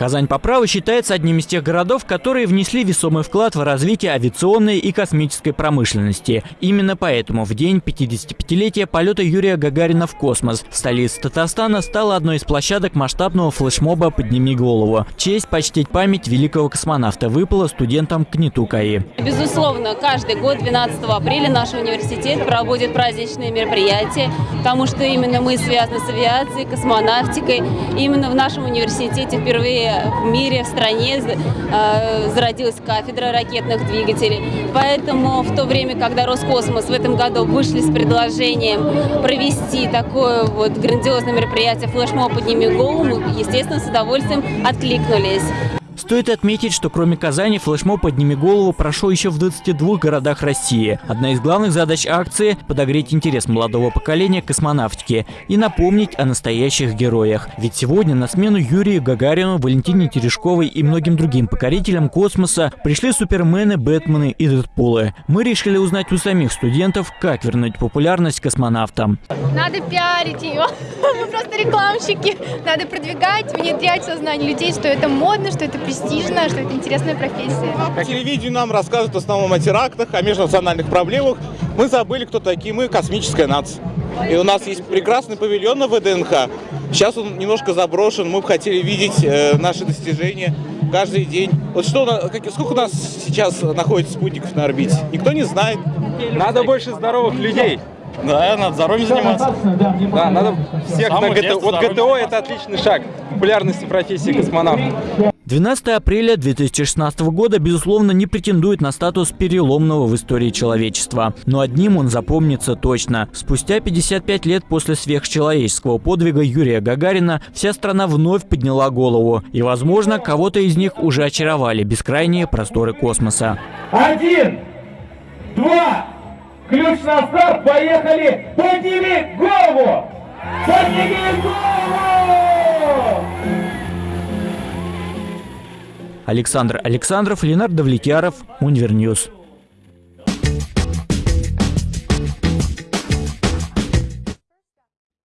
Казань по праву считается одним из тех городов, которые внесли весомый вклад в развитие авиационной и космической промышленности. Именно поэтому в день 55-летия полета Юрия Гагарина в космос столица Татарстана стала одной из площадок масштабного флешмоба «Подними голову». Честь почтить память великого космонавта выпала студентам КНИТУ КАИ. Безусловно, каждый год 12 апреля наш университет проводит праздничные мероприятия, потому что именно мы связаны с авиацией, космонавтикой. Именно в нашем университете впервые в мире, в стране э, зародилась кафедра ракетных двигателей. Поэтому в то время, когда Роскосмос в этом году вышли с предложением провести такое вот грандиозное мероприятие флешмоб «Подними голову», мы, естественно, с удовольствием откликнулись. Стоит отметить, что кроме Казани флешмоб «Подними голову» прошел еще в 22 городах России. Одна из главных задач акции – подогреть интерес молодого поколения к космонавтике и напомнить о настоящих героях. Ведь сегодня на смену Юрию Гагарину, Валентине Терешковой и многим другим покорителям космоса пришли супермены, бэтмены и дэдпулы. Мы решили узнать у самих студентов, как вернуть популярность космонавтам. Надо пиарить ее. Мы просто рекламщики. Надо продвигать, внедрять сознание людей, что это модно, что это престижно, что это интересная профессия. По телевидению нам рассказывают в основном о терактах, о межнациональных проблемах. Мы забыли, кто такие мы, космическая нация. И у нас есть прекрасный павильон на ВДНХ. Сейчас он немножко заброшен. Мы бы хотели видеть э, наши достижения каждый день. Вот что, как, сколько у нас сейчас находится спутников на орбите? Никто не знает. Надо больше здоровых людей. Да, надо здоровьем заниматься. Да, надо всех на ГТО. Вот ГТО это отличный шаг популярности профессии космонавта. 12 апреля 2016 года, безусловно, не претендует на статус переломного в истории человечества. Но одним он запомнится точно. Спустя 55 лет после сверхчеловеческого подвига Юрия Гагарина вся страна вновь подняла голову. И, возможно, кого-то из них уже очаровали бескрайние просторы космоса. Один, два, ключ на старт, поехали! Подними голову! Подними голову! Александр Александров, Ленардо Влетьяров, Универньюз.